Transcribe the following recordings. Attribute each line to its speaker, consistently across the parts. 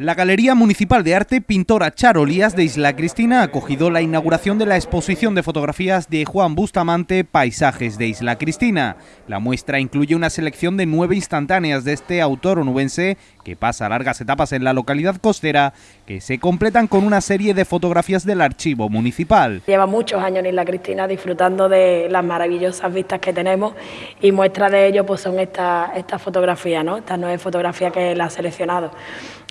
Speaker 1: La Galería Municipal de Arte Pintora Charolías de Isla Cristina ha acogido la inauguración de la exposición de fotografías de Juan Bustamante Paisajes de Isla Cristina. La muestra incluye una selección de nueve instantáneas de este autor onubense que pasa largas etapas en la localidad costera que se completan con una serie de fotografías del archivo municipal.
Speaker 2: Lleva muchos años en Isla Cristina disfrutando de las maravillosas vistas que tenemos y muestra de ello pues son estas esta fotografías, ¿no? estas nueve fotografías que él ha seleccionado.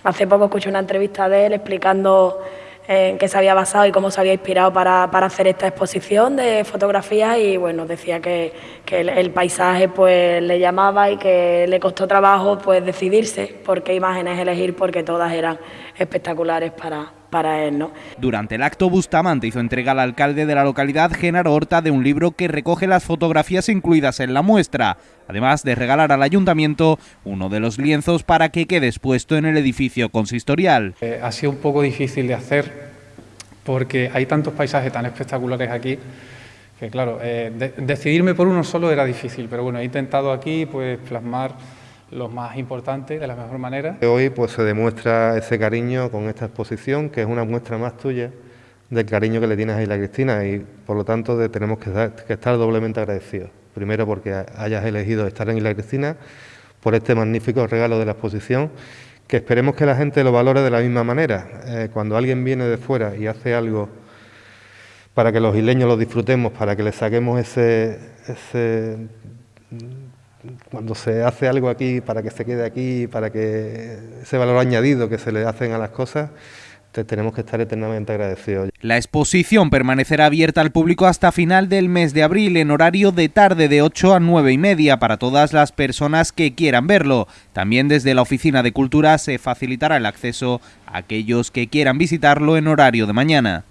Speaker 2: Hace poco escuché una entrevista de él explicando en qué se había basado y cómo se había inspirado para, hacer esta exposición de fotografías y bueno, decía que, el, paisaje pues le llamaba y que le costó trabajo pues decidirse por qué imágenes elegir porque todas eran espectaculares para, para él. ¿no?
Speaker 1: Durante el acto, Bustamante hizo entrega al alcalde de la localidad, Genaro Horta, de un libro que recoge las fotografías incluidas en la muestra, además de regalar al ayuntamiento uno de los lienzos para que quede expuesto en el edificio consistorial.
Speaker 3: Eh, ha sido un poco difícil de hacer porque hay tantos paisajes tan espectaculares aquí que claro, eh, decidirme por uno solo era difícil, pero bueno, he intentado aquí pues plasmar los más importantes de la mejor manera.
Speaker 4: Hoy pues se demuestra ese cariño con esta exposición, que es una muestra más tuya del cariño que le tienes a Isla Cristina y por lo tanto tenemos que, que estar doblemente agradecidos. Primero porque hayas elegido estar en Isla Cristina, por este magnífico regalo de la exposición, que esperemos que la gente lo valore de la misma manera. Eh, cuando alguien viene de fuera y hace algo para que los isleños lo disfrutemos, para que le saquemos ese, ese cuando se hace algo aquí para que se quede aquí, para que ese valor añadido que se le hacen a las cosas, tenemos que estar eternamente agradecidos.
Speaker 1: La exposición permanecerá abierta al público hasta final del mes de abril en horario de tarde de 8 a 9 y media para todas las personas que quieran verlo. También desde la Oficina de Cultura se facilitará el acceso a aquellos que quieran visitarlo en horario de mañana.